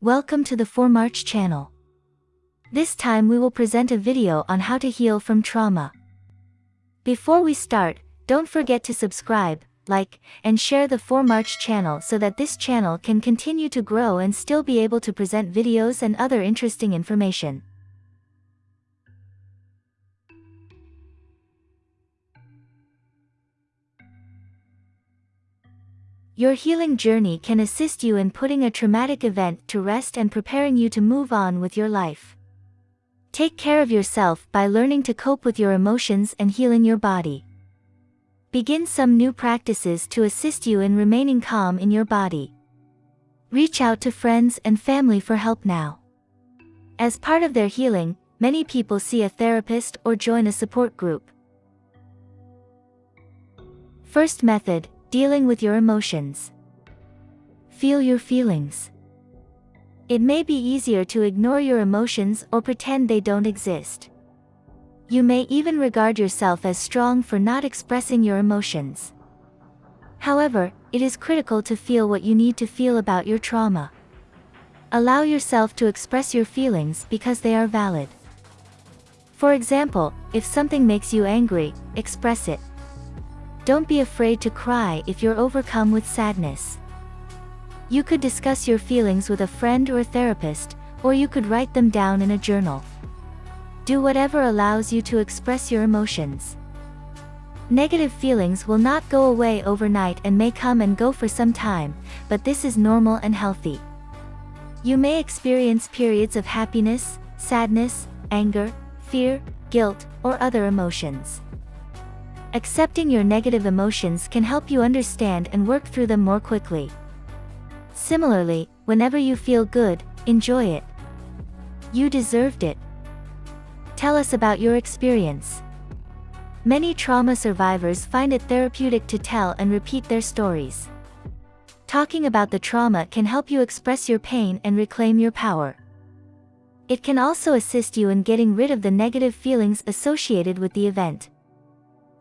Welcome to the 4March channel. This time we will present a video on how to heal from trauma. Before we start, don't forget to subscribe, like, and share the 4March channel so that this channel can continue to grow and still be able to present videos and other interesting information. Your healing journey can assist you in putting a traumatic event to rest and preparing you to move on with your life. Take care of yourself by learning to cope with your emotions and healing your body. Begin some new practices to assist you in remaining calm in your body. Reach out to friends and family for help now. As part of their healing, many people see a therapist or join a support group. First method, Dealing with your emotions. Feel your feelings. It may be easier to ignore your emotions or pretend they don't exist. You may even regard yourself as strong for not expressing your emotions. However, it is critical to feel what you need to feel about your trauma. Allow yourself to express your feelings because they are valid. For example, if something makes you angry, express it. Don't be afraid to cry if you're overcome with sadness. You could discuss your feelings with a friend or a therapist, or you could write them down in a journal. Do whatever allows you to express your emotions. Negative feelings will not go away overnight and may come and go for some time, but this is normal and healthy. You may experience periods of happiness, sadness, anger, fear, guilt, or other emotions. Accepting your negative emotions can help you understand and work through them more quickly. Similarly, whenever you feel good, enjoy it. You deserved it. Tell us about your experience. Many trauma survivors find it therapeutic to tell and repeat their stories. Talking about the trauma can help you express your pain and reclaim your power. It can also assist you in getting rid of the negative feelings associated with the event.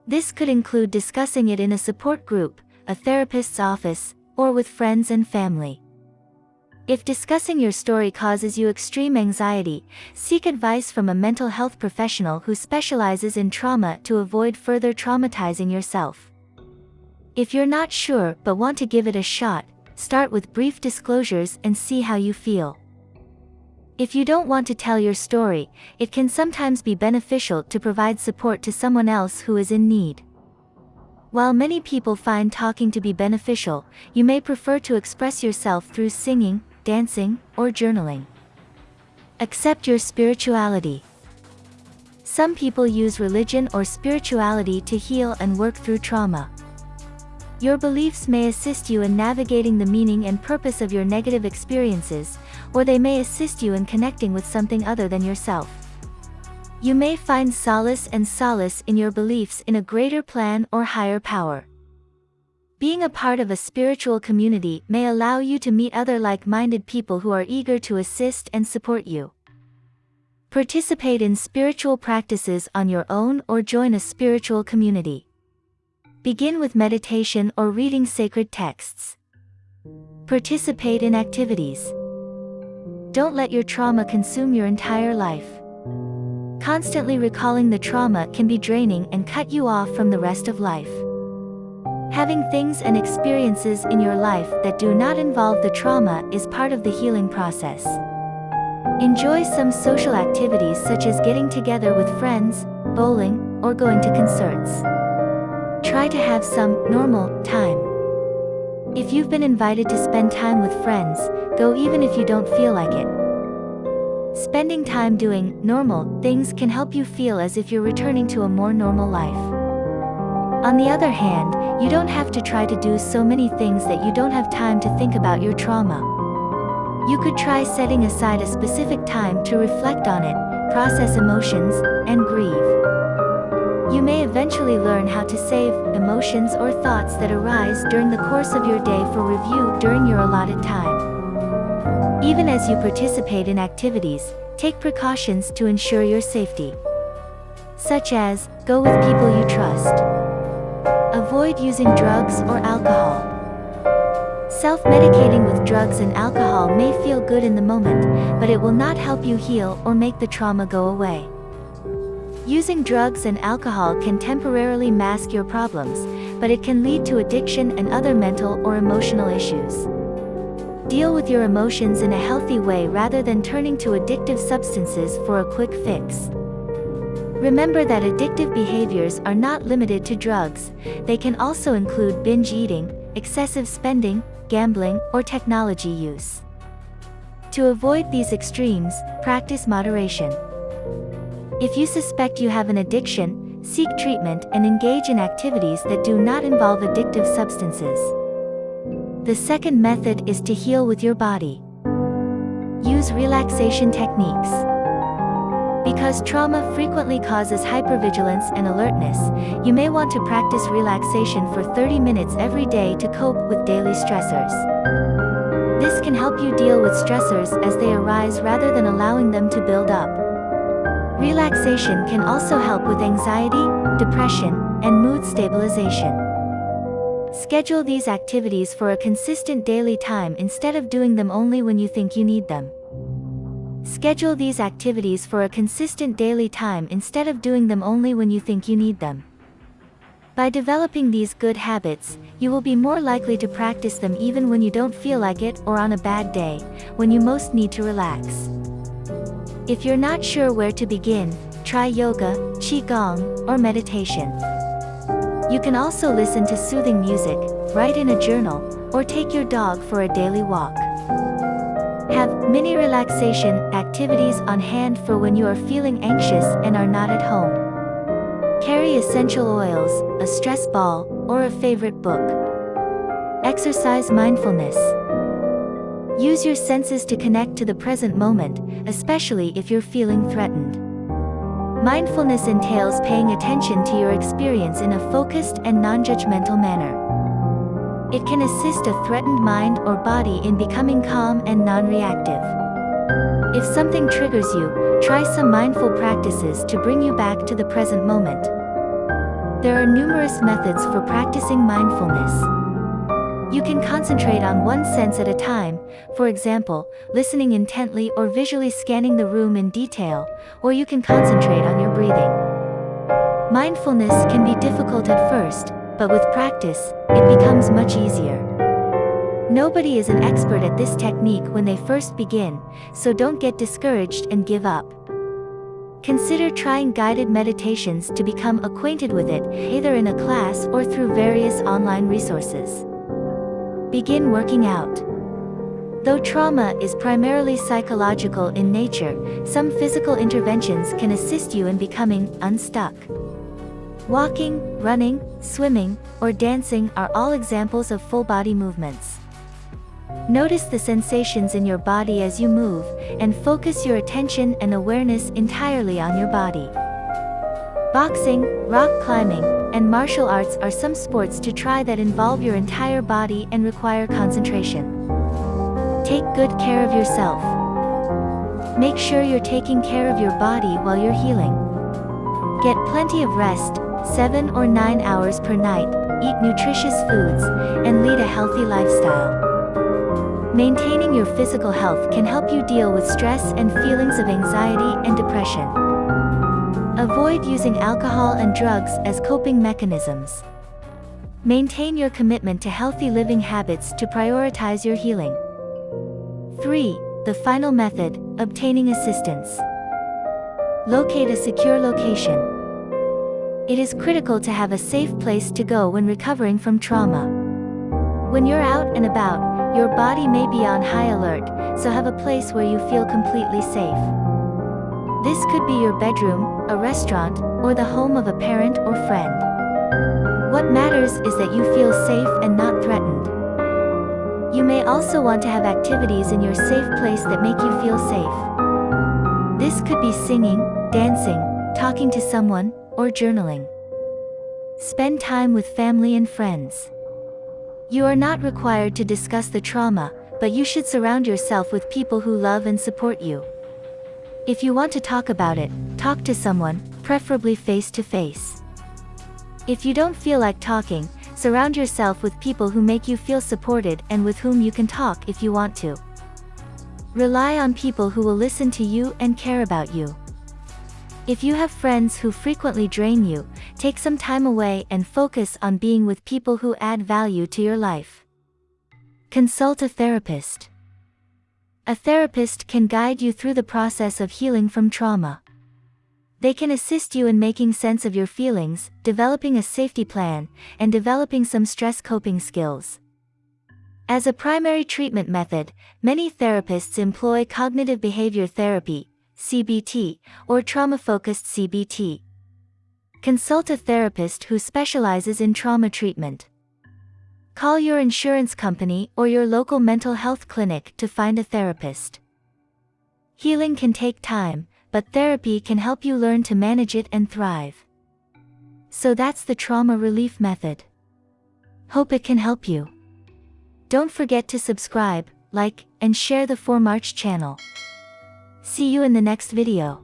This could include discussing it in a support group, a therapist's office, or with friends and family. If discussing your story causes you extreme anxiety, seek advice from a mental health professional who specializes in trauma to avoid further traumatizing yourself. If you're not sure but want to give it a shot, start with brief disclosures and see how you feel. If you don't want to tell your story, it can sometimes be beneficial to provide support to someone else who is in need. While many people find talking to be beneficial, you may prefer to express yourself through singing, dancing, or journaling. Accept your spirituality. Some people use religion or spirituality to heal and work through trauma. Your beliefs may assist you in navigating the meaning and purpose of your negative experiences, or they may assist you in connecting with something other than yourself. You may find solace and solace in your beliefs in a greater plan or higher power. Being a part of a spiritual community may allow you to meet other like-minded people who are eager to assist and support you. Participate in spiritual practices on your own or join a spiritual community. Begin with meditation or reading sacred texts. Participate in activities. Don't let your trauma consume your entire life. Constantly recalling the trauma can be draining and cut you off from the rest of life. Having things and experiences in your life that do not involve the trauma is part of the healing process. Enjoy some social activities such as getting together with friends, bowling, or going to concerts. Try to have some normal time. If you've been invited to spend time with friends, go even if you don't feel like it. Spending time doing normal things can help you feel as if you're returning to a more normal life. On the other hand, you don't have to try to do so many things that you don't have time to think about your trauma. You could try setting aside a specific time to reflect on it, process emotions, and grieve. You may eventually learn how to save emotions or thoughts that arise during the course of your day for review during your allotted time. Even as you participate in activities, take precautions to ensure your safety. Such as, go with people you trust. Avoid using drugs or alcohol. Self-medicating with drugs and alcohol may feel good in the moment, but it will not help you heal or make the trauma go away. Using drugs and alcohol can temporarily mask your problems, but it can lead to addiction and other mental or emotional issues. Deal with your emotions in a healthy way rather than turning to addictive substances for a quick fix. Remember that addictive behaviors are not limited to drugs, they can also include binge eating, excessive spending, gambling, or technology use. To avoid these extremes, practice moderation. If you suspect you have an addiction, seek treatment and engage in activities that do not involve addictive substances. The second method is to heal with your body. Use relaxation techniques. Because trauma frequently causes hypervigilance and alertness, you may want to practice relaxation for 30 minutes every day to cope with daily stressors. This can help you deal with stressors as they arise rather than allowing them to build up. Relaxation can also help with anxiety, depression, and mood stabilization. Schedule these activities for a consistent daily time instead of doing them only when you think you need them. Schedule these activities for a consistent daily time instead of doing them only when you think you need them. By developing these good habits, you will be more likely to practice them even when you don't feel like it or on a bad day, when you most need to relax. If you're not sure where to begin, try yoga, qigong, or meditation. You can also listen to soothing music, write in a journal, or take your dog for a daily walk. Have mini relaxation activities on hand for when you are feeling anxious and are not at home. Carry essential oils, a stress ball, or a favorite book. Exercise mindfulness. Use your senses to connect to the present moment, especially if you're feeling threatened. Mindfulness entails paying attention to your experience in a focused and non-judgmental manner. It can assist a threatened mind or body in becoming calm and non-reactive. If something triggers you, try some mindful practices to bring you back to the present moment. There are numerous methods for practicing mindfulness. You can concentrate on one sense at a time, for example, listening intently or visually scanning the room in detail, or you can concentrate on your breathing. Mindfulness can be difficult at first, but with practice, it becomes much easier. Nobody is an expert at this technique when they first begin, so don't get discouraged and give up. Consider trying guided meditations to become acquainted with it, either in a class or through various online resources. Begin working out. Though trauma is primarily psychological in nature, some physical interventions can assist you in becoming unstuck. Walking, running, swimming, or dancing are all examples of full-body movements. Notice the sensations in your body as you move, and focus your attention and awareness entirely on your body. Boxing, rock climbing, and martial arts are some sports to try that involve your entire body and require concentration. Take good care of yourself. Make sure you're taking care of your body while you're healing. Get plenty of rest, 7 or 9 hours per night, eat nutritious foods, and lead a healthy lifestyle. Maintaining your physical health can help you deal with stress and feelings of anxiety and depression. Avoid using alcohol and drugs as coping mechanisms. Maintain your commitment to healthy living habits to prioritize your healing. 3. The final method, obtaining assistance. Locate a secure location. It is critical to have a safe place to go when recovering from trauma. When you're out and about, your body may be on high alert, so have a place where you feel completely safe. This could be your bedroom, a restaurant, or the home of a parent or friend. What matters is that you feel safe and not threatened. You may also want to have activities in your safe place that make you feel safe. This could be singing, dancing, talking to someone, or journaling. Spend time with family and friends. You are not required to discuss the trauma, but you should surround yourself with people who love and support you. If you want to talk about it, talk to someone, preferably face to face. If you don't feel like talking, Surround yourself with people who make you feel supported and with whom you can talk if you want to. Rely on people who will listen to you and care about you. If you have friends who frequently drain you, take some time away and focus on being with people who add value to your life. Consult a therapist. A therapist can guide you through the process of healing from trauma. They can assist you in making sense of your feelings, developing a safety plan, and developing some stress coping skills. As a primary treatment method, many therapists employ cognitive behavior therapy, CBT, or trauma-focused CBT. Consult a therapist who specializes in trauma treatment. Call your insurance company or your local mental health clinic to find a therapist. Healing can take time, but therapy can help you learn to manage it and thrive. So that's the trauma relief method. Hope it can help you. Don't forget to subscribe, like, and share the 4March channel. See you in the next video.